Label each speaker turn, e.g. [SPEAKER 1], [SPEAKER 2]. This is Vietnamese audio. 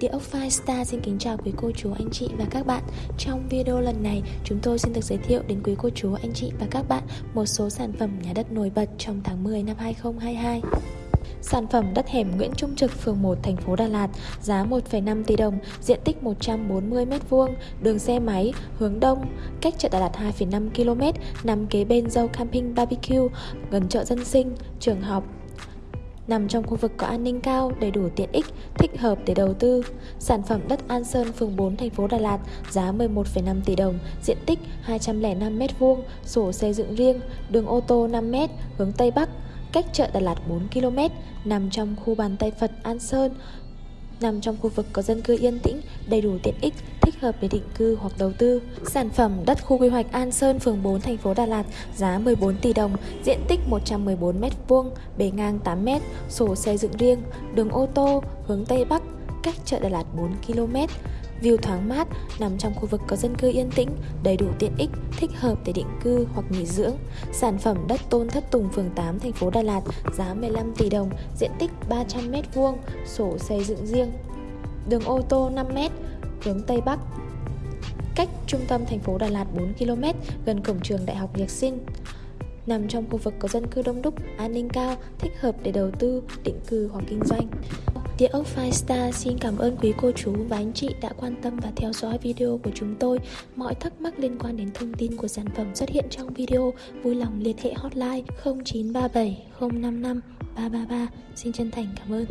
[SPEAKER 1] Địa ốc Firestar xin kính chào quý cô chú, anh chị và các bạn. Trong video lần này, chúng tôi xin được giới thiệu đến quý cô chú, anh chị và các bạn một số sản phẩm nhà đất nổi bật trong tháng 10 năm 2022 Sản phẩm đất hẻm Nguyễn Trung Trực, phường 1, thành phố Đà Lạt, giá 1,5 tỷ đồng, diện tích 140m2, đường xe máy, hướng đông, cách chợ Đà Lạt 2,5 km, nằm kế bên dâu camping barbecue, gần chợ dân sinh, trường học, nằm trong khu vực có an ninh cao, đầy đủ tiện ích, thích hợp để đầu tư. Sản phẩm đất An Sơn, phường 4, thành phố Đà Lạt, giá 11,5 tỷ đồng, diện tích 205m2, sổ xây dựng riêng, đường ô tô 5m, hướng Tây Bắc, cách chợ Đà Lạt 4 km, nằm trong khu bàn tay Phật An Sơn, nằm trong khu vực có dân cư yên tĩnh, đầy đủ tiện ích, thích hợp để định cư hoặc đầu tư. Sản phẩm đất khu quy hoạch An Sơn, phường 4, thành phố Đà Lạt, giá 14 tỷ đồng, diện tích 114 m2, bề ngang 8 m, sổ xây dựng riêng, đường ô tô, hướng Tây Bắc, cách chợ Đà Lạt 4 km. View thoáng mát, nằm trong khu vực có dân cư yên tĩnh, đầy đủ tiện ích, thích hợp để định cư hoặc nghỉ dưỡng. Sản phẩm đất Tôn Thất Tùng, phường 8, thành phố Đà Lạt, giá 15 tỷ đồng, diện tích 300m2, sổ xây dựng riêng. Đường ô tô 5m, hướng Tây Bắc. Cách trung tâm thành phố Đà Lạt 4 km, gần cổng trường Đại học Nhạc Sinh nằm trong khu vực có dân cư đông đúc, an ninh cao, thích hợp để đầu tư, định cư hoặc kinh doanh. Địa ốc Firestar xin cảm ơn quý cô chú và anh chị đã quan tâm và theo dõi video của chúng tôi. Mọi thắc mắc liên quan đến thông tin của sản phẩm xuất hiện trong video, vui lòng liên hệ hotline 0937 055 333. Xin chân thành cảm ơn.